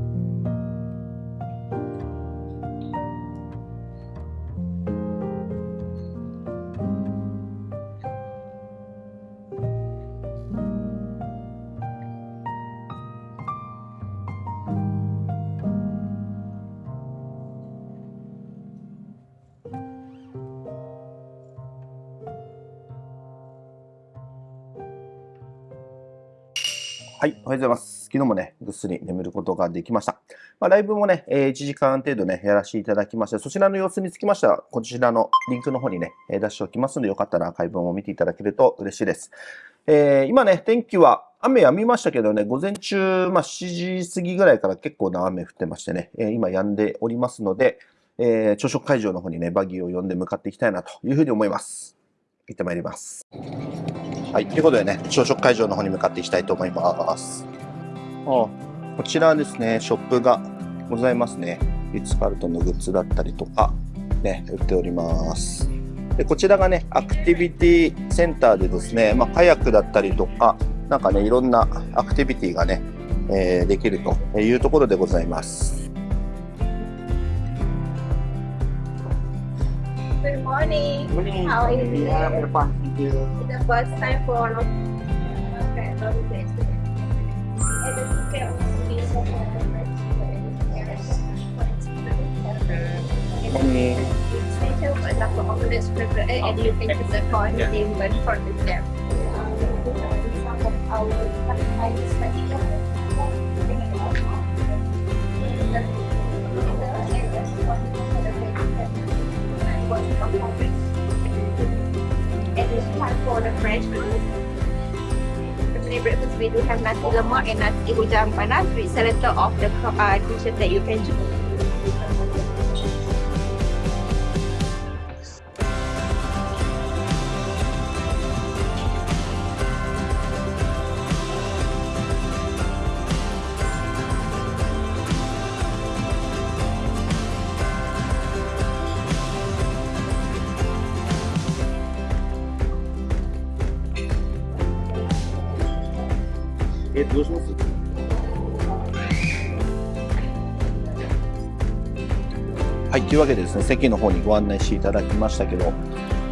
はい、おはようございます。昨日もね、ぐっすり眠ることができました。まあ、ライブもね、えー1時間程度ね、やらせていただきまして、そちらの様子につきましては、こちらのリンクの方にね、出しておきますので、よかったらアーカイブも見ていただけると嬉しいです。えー今ね、天気は雨止みましたけどね、午前中、まあ、7時過ぎぐらいから結構な雨降ってましてね、えー今止んでおりますので、えー朝食会場の方にね、バギーを呼んで向かっていきたいなというふうに思います。行ってまいります。はい、ということでね、朝食会場の方に向かっていきたいと思います。あこちらですね、ショップがございますね。リッツ・カールトンのグッズだったりとか、ね、売っております。で、こちらがね、アクティビティセンターでですね、まあ、カヤックだったりとか、なんかね、いろんなアクティビティがね、えーできるというところでございます。Good morning. How are you? Doing? It's the first time for all of Okay, love you guys. and this one for the French food. The the breakfast, we do have nasi lemak and nasi hujan panas with selector of the uh, dishes that you can choose. どうします？はい、というわけでですね、席の方にご案内していただきましたけど、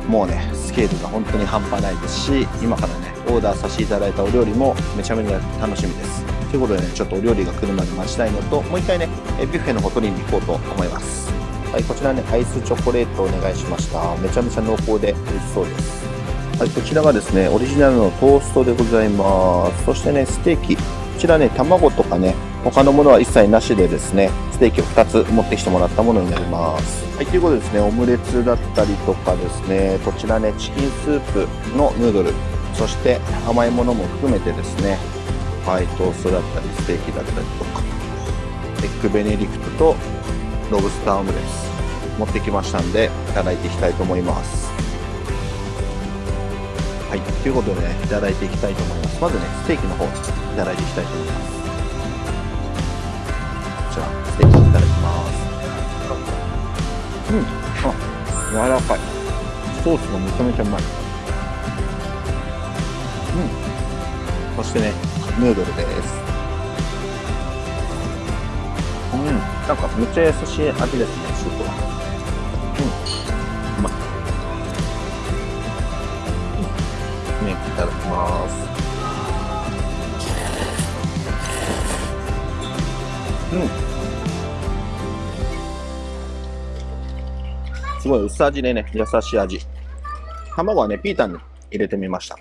もうね、スケールが本当に半端ないですし、今からね、オーダーさせていただいたお料理もめちゃめちゃ楽しみです。ということでね、ちょっとお料理が来るまで待ちたいのと、もう一回ね、ビュッフェの方取りに行こうと思います。はい、こちらね、アイスチョコレートお願いしました。めちゃめちゃ濃厚で美味しそうです。はい、こちらがですね、オリジナルのトーストでございます。そしてね、ステーキ。こちらね、卵とかね、他のものは一切なしでですね、ステーキを2つ持ってきてもらったものになります。はい、ということでですね、オムレツだったりとかですね、こちらね、チキンスープのヌードル、そして甘いものも含めてですね、はい、トーストだったり、ステーキだったりとか、エッグベネディクトとロブスターオムレツ持ってきましたんで、いただいていきたいと思います。はい、ということでね、いただいていきたいと思います。まずね、ステーキの方、いただいていきたいと思います。こちら、ステーキいただきます。うん、あ、柔らかい。ソースがめちゃめちゃうまい。うん。そしてね、ヌードルです。うん、なんかめっちゃ優しい味ですね、ます。うん。すごい薄味でね、優しい味。卵はね、ピータンに入れてみました。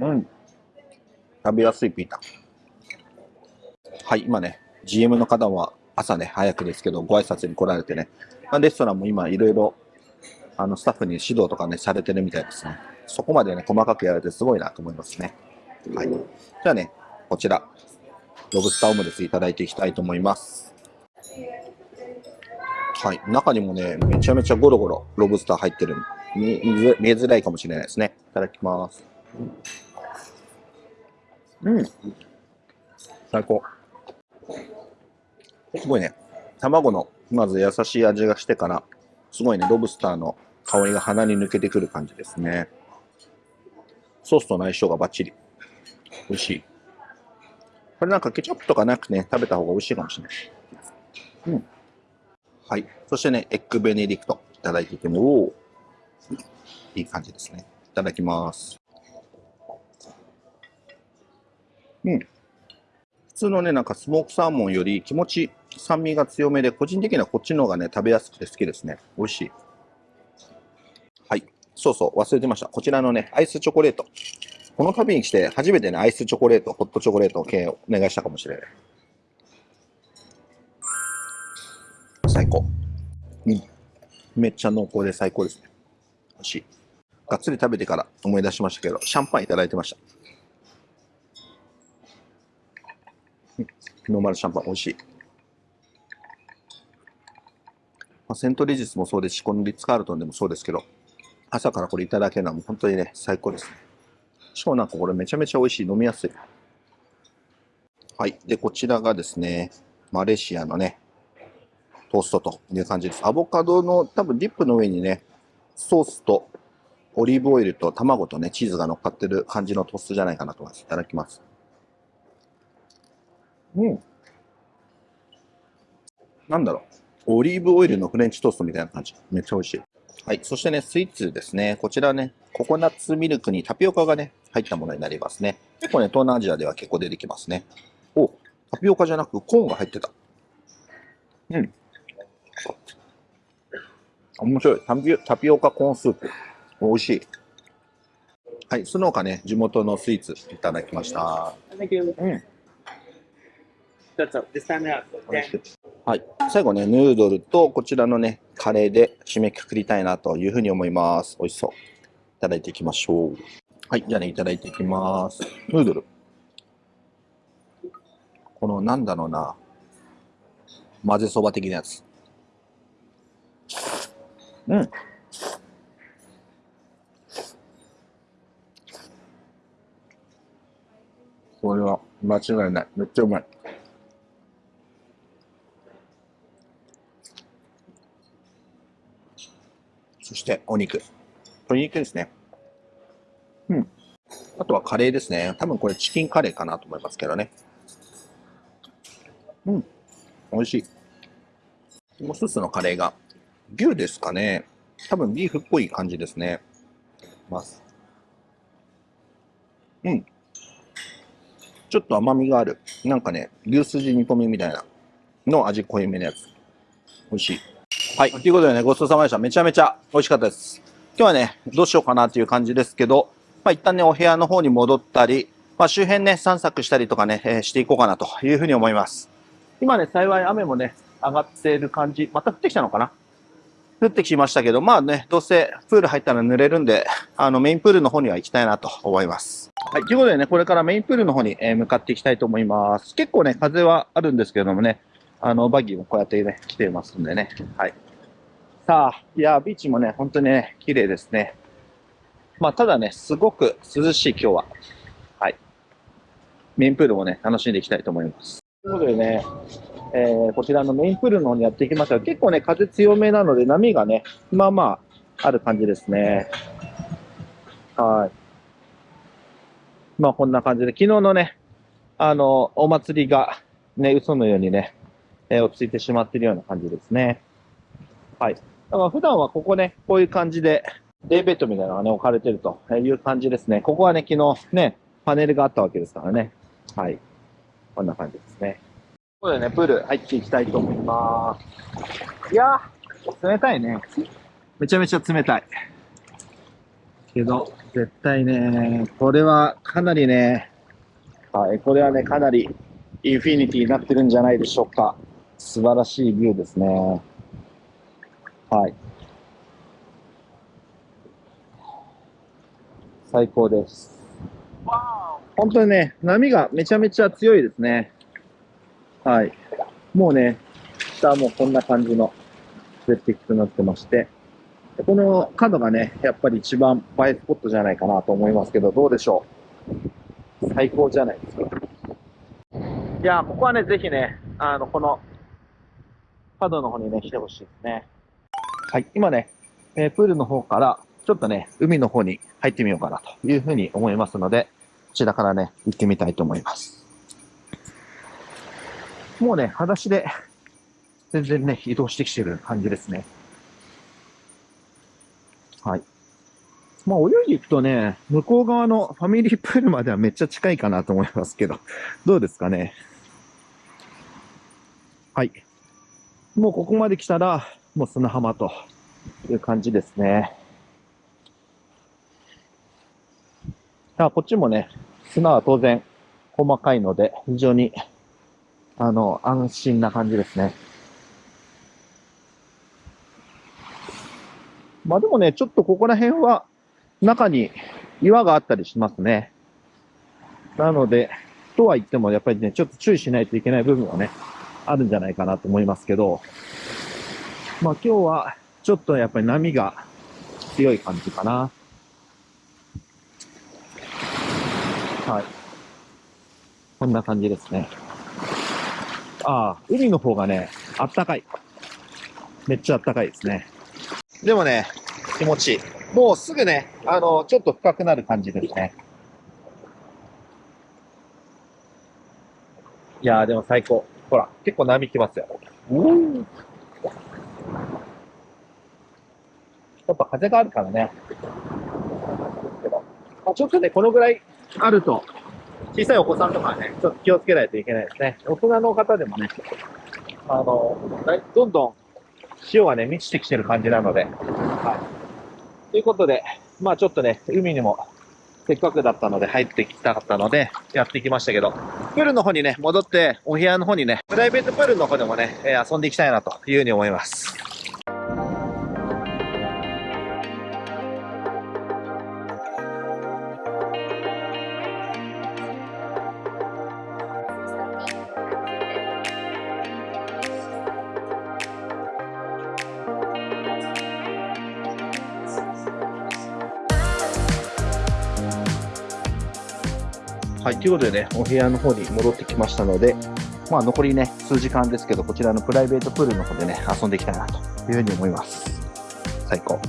うん。食べやすいピータン。はい、今ね、GM の方は朝ね、早くですけど、ご挨拶に来られてね、まあレストランも今いろいろ、あの、スタッフに指導とかね、されてるみたいですね。そこまでね、細かくやられてすごいなと思いますね。はい。じゃあね、こちら、ロブスターオムレツいただいていきたいと思います。はい。中にもね、めちゃめちゃゴロゴロロブスター入ってる。見見づ見えづらいかもしれないですね。いただきます。うん。最高。すごいね。卵の、まず優しい味がしてから、すごいね、ロブスターの香りが鼻に抜けてくる感じですね。ソースとの相性がバッチリ。美味しい。これなんかケチャップとかなくね、食べた方が美味しいかもしれない。うん。はい。そしてね、エッグベネディクトいただいていても、おーいい感じですね。いただきます。うん。普通のね、なんかスモークサーモンより気持ち酸味が強めで、個人的にはこっちの方がね、食べやすくて好きですね。美味しい。そうそう、忘れてました。こちらのね、アイスチョコレート。この旅に来て初めてね、アイスチョコレート、ホットチョコレート系をお願いしたかもしれない。最高。うん。めっちゃ濃厚で最高ですね。美味しい。がっつり食べてから思い出しましたけど、シャンパンいただいてました。ノーマルシャンパン美味しい。まあ、セントレジスもそうですし、このリッツ・カールトンでもそうですけど、朝からこれいただけるのはもう本当にね、最高ですね。しかもなんかこれめちゃめちゃ美味しい、飲みやすい。はい。で、こちらがですね、マレーシアのね、トーストという感じです。アボカドの多分ディップの上にね、ソースとオリーブオイルと卵とね、チーズが乗っかってる感じのトーストじゃないかなと思います。いただきます。うん。なんだろう。オリーブオイルのフレンチトーストみたいな感じ。めっちゃ美味しい。はい。そしてね、スイーツですね。こちらね、ココナッツミルクにタピオカがね、入ったものになりますね。結構ね、東南アジアでは結構出てきますね。お、タピオカじゃなくコーンが入ってた。うん。面白い。タピオタピオカコーンスープ。美味しい。はい。その他ね、地元のスイーツいただきました。Thank you. うん。That's all. This time out. はい。最後ね、ヌードルとこちらのね、カレーで締めくくりたいなというふうに思います。美味しそう。いただいていきましょう。はい。じゃあね、いただいていきます。ヌードル。この、なんだろうな。混ぜそば的なやつ。うん。これは間違いない。めっちゃうまい。そしてお肉。鶏肉ですね。うん。あとはカレーですね。多分これチキンカレーかなと思いますけどね。うん。美味しい。もう一つのカレーが牛ですかね。多分ビーフっぽい感じですね。ます。うん。ちょっと甘みがある。なんかね、牛すじ煮込みみたいなの味濃いめのやつ。美味しい。はい。ということでね、ごちそうさまでした。めちゃめちゃ美味しかったです。今日はね、どうしようかなっていう感じですけど、まあ一旦ね、お部屋の方に戻ったり、まあ周辺ね、散策したりとかね、えーしていこうかなというふうに思います。今ね、幸い雨もね、上がっている感じ。また降ってきたのかな？降ってきましたけど、まあね、どうせプール入ったら濡れるんで、あのメインプールの方には行きたいなと思います。はい。ということでね、これからメインプールの方にえ向かっていきたいと思います。結構ね、風はあるんですけどもね、あの、バギーもこうやってね、来てますんでね。はい。さあ、いや、ビーチもね、本当にね、綺麗ですね。まあ、ただね、すごく涼しい今日は。はい。メインプールもね、楽しんでいきたいと思います。ということでね、えーこちらのメインプールの方にやっていきましたが、結構ね、風強めなので、波がね、まあまあ、ある感じですね。はい。まあ、こんな感じで、昨日のね、あの、お祭りが、ね、嘘のようにね、えー落ち着いてしまっているような感じですね。はい。だから普段はここね、こういう感じで、デイベッドみたいなのがね、置かれてるという感じですね。ここはね、昨日ね、パネルがあったわけですからね。はい。こんな感じですね。ことでね、プール入っていきたいと思います。いやー、冷たいね。めちゃめちゃ冷たい。けど、絶対ね、これはかなりね、はい、これはね、かなりインフィニティになってるんじゃないでしょうか。素晴らしいビューですね。はい。最高です。本当にね、波がめちゃめちゃ強いですね。はい。もうね、下はもうこんな感じの絶壁となってまして、この角がね、やっぱり一番映えスポットじゃないかなと思いますけど、どうでしょう？最高じゃないですか。いや、ここはね、ぜひね、あの、この角の方にね、来てほしいですね。はい、今ね、えープールの方から、ちょっとね、海の方に入ってみようかなというふうに思いますので、こちらからね、行ってみたいと思います。もうね、裸足で、全然ね、移動してきてる感じですね。はい。まあ、泳いでいくとね、向こう側のファミリープールまではめっちゃ近いかなと思いますけど、どうですかね。はい。もうここまで来たら、もう砂浜という感じですね。あこっちもね、砂は当然細かいので、非常に、あの、安心な感じですね。まあでもね、ちょっとここら辺は中に岩があったりしますね。なので、とは言ってもやっぱりね、ちょっと注意しないといけない部分はね、あるんじゃないかなと思いますけど、まあ今日はちょっとやっぱり波が強い感じかな。はい。こんな感じですね。ああ、海の方がね、あったかい。めっちゃあったかいですね。でもね、気持ちいい。もうすぐね、あの、ちょっと深くなる感じですね。いやー、でも最高。ほら、結構波来ますよ。やっぱ風があるからね。まあ、ちょっとね、このぐらいあると、小さいお子さんとかはね、ちょっと気をつけないといけないですね。大人の方でもね、あの、どんどん潮がね、満ちてきてる感じなので、はい。ということで、まあちょっとね、海にもせっかくだったので入ってきたかったので、やってきましたけど、プールの方にね、戻って、お部屋の方にね、プライベートプールの方でもね、え遊んでいきたいなというふうに思います。ということでね、お部屋の方に戻ってきましたので、まあ残りね、数時間ですけど、こちらのプライベートプールの方でね、遊んでいきたいなというふうに思います。最高。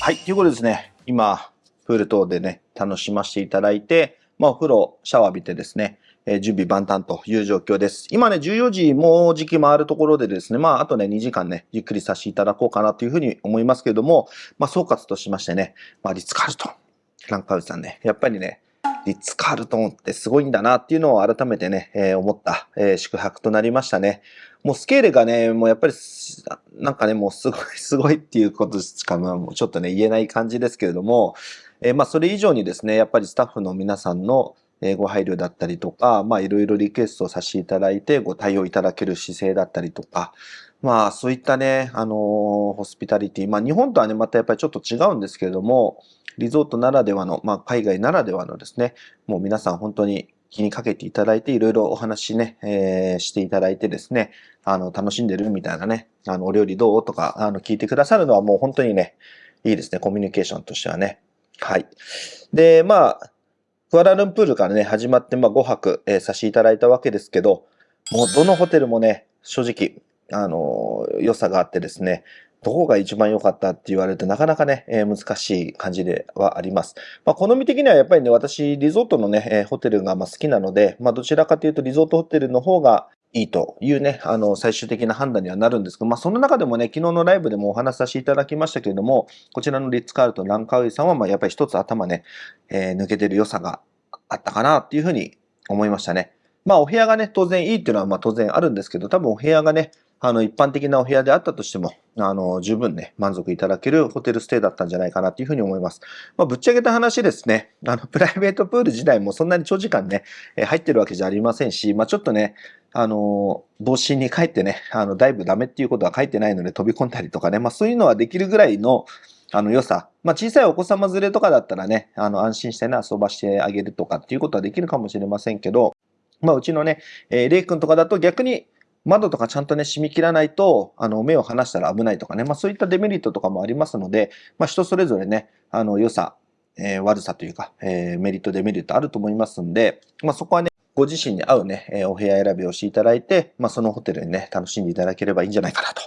はい、ということですね、今、プール等でね、楽しませていただいて、まあ、お風呂、シャワー浴びてですね、えー準備万端という状況です。今ね、14時、もう時期回るところでですね、まあ、あとね、2時間ね、ゆっくりさせていただこうかなというふうに思いますけれども、まあ、総括としましてね、まあ、リッツ・カールトン、ランカウさんね、やっぱりね、リッツ・カールトンってすごいんだなっていうのを改めてね、えー思った、えー宿泊となりましたね。もうスケールがね、もうやっぱり、なんかね、もうすごい、すごいっていうことしか、もうちょっとね、言えない感じですけれども、えーまあ、それ以上にですね、やっぱりスタッフの皆さんのご配慮だったりとか、まあ、いろいろリクエストさせていただいて、ご対応いただける姿勢だったりとか、まあ、そういったね、あのーホスピタリティ、まあ、日本とはね、またやっぱりちょっと違うんですけれども、リゾートならではの、まあ、海外ならではのですね、もう皆さん本当に気にかけていただいて、いろいろお話ね、えーしていただいてですね、あの、楽しんでるみたいなね、あの、お料理どう？とか、あの、聞いてくださるのはもう本当にね、いいですね、コミュニケーションとしてはね。はい。で、まあ、クアラルンプールからね、始まって、まあ、5泊、えーさせていただいたわけですけど、もうどのホテルもね、正直、あのー良さがあってですね、どこが一番良かったって言われるとなかなかね、えー難しい感じではあります。まあ、好み的にはやっぱりね、私、リゾートのね、えーホテルがまあ好きなので、まあ、どちらかというとリゾートホテルの方がいいというね、あの、最終的な判断にはなるんですけど、まあ、その中でもね、昨日のライブでもお話しさせていただきましたけれども、こちらのリッツ・カールトン・ランカウイさんは、まあ、やっぱり一つ頭ね、えー抜けてる良さがあったかなっていうふうに思いましたね。まあ、お部屋がね、当然いいっていうのは、まあ、当然あるんですけど、多分お部屋がね、あの、一般的なお部屋であったとしても、あの、十分ね、満足いただけるホテルステイだったんじゃないかなっていうふうに思います。まあ、ぶっちゃけた話ですね、あの、プライベートプール自体もそんなに長時間ね、えー入ってるわけじゃありませんし、まあ、ちょっとね、あの、帽子に帰ってね、あの、だいぶダメっていうことは書いてないので飛び込んだりとかね、まあ、そういうのはできるぐらいの、あの、良さ。まあ、小さいお子様連れとかだったらね、あの、安心してね、遊ばしてあげるとかっていうことはできるかもしれませんけど、まあ、うちのね、えーレイ君とかだと逆に窓とかちゃんとね、閉め切らないと、あの、目を離したら危ないとかね、まあ、そういったデメリットとかもありますので、まあ、人それぞれね、あの、良さ、えー悪さというか、えーメリット、デメリットあると思いますんで、まあ、そこはね、ご自身に合うね、えお部屋選びをしていただいて、まあ、そのホテルにね、楽しんでいただければいいんじゃないかなと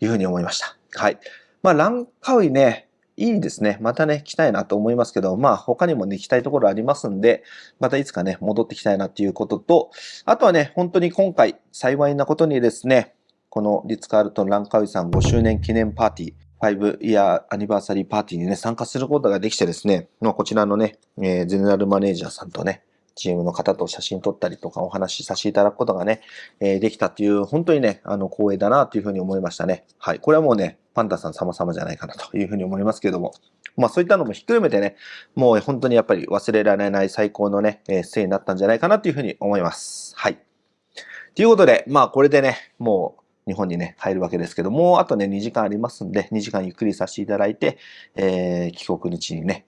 いうふうに思いました。はい。まあ、ランカウイね、いいですね。またね、来たいなと思いますけど、まあ、他にもね、行きたいところありますんで、またいつかね、戻ってきたいなっていうことと、あとはね、本当に今回、幸いなことにですね、このリッツ・カールトン・ランカウイさん5周年記念パーティー、5イヤーアニバーサリーパーティーにね、参加することができてですね、まあ、こちらのね、えーゼネラルマネージャーさんとね、チームの方と写真撮ったりとかお話しさせていただくことがね、えできたっていう、本当にね、あの、光栄だなというふうに思いましたね。はい。これはもうね、パンダさん様々じゃないかなというふうに思いますけども、まあそういったのもひっくるめてね、もう本当にやっぱり忘れられない最高のね、えー、ステイになったんじゃないかなというふうに思います。はい。ということで、まあこれでね、もう日本にね、帰るわけですけども、あとね、2時間ありますんで、2時間ゆっくりさせていただいて、えー、帰国日にね、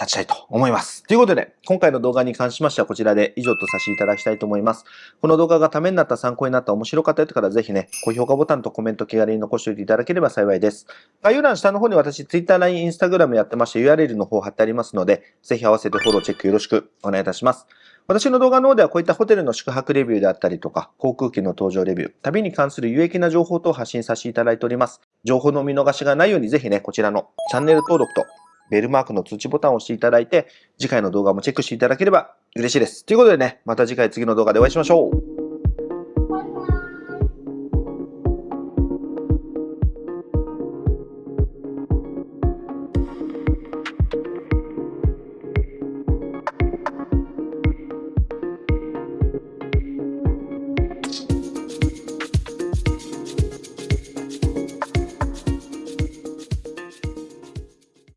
立ちたいと思います。ということで、今回の動画に関しましてはこちらで以上とさせていただきたいと思います。この動画がためになった、参考になった、面白かったよとからぜひね、高評価ボタンとコメント気軽に残しておいていただければ幸いです。概要欄下の方に私、Twitter、LINE、Instagram やってまして URL の方貼ってありますので、ぜひ合わせてフォローチェックよろしくお願いいたします。私の動画の方ではこういったホテルの宿泊レビューであったりとか、航空機の搭乗レビュー、旅に関する有益な情報等を発信させていただいております。情報の見逃しがないようにぜひね、こちらのチャンネル登録とベルマークの通知ボタンを押していただいて、次回の動画もチェックしていただければ嬉しいです。ということでね、また次回次の動画でお会いしましょう。